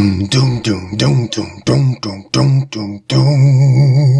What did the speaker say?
Doom, doom, doom, doom, doom, doom, doom, doom, doom.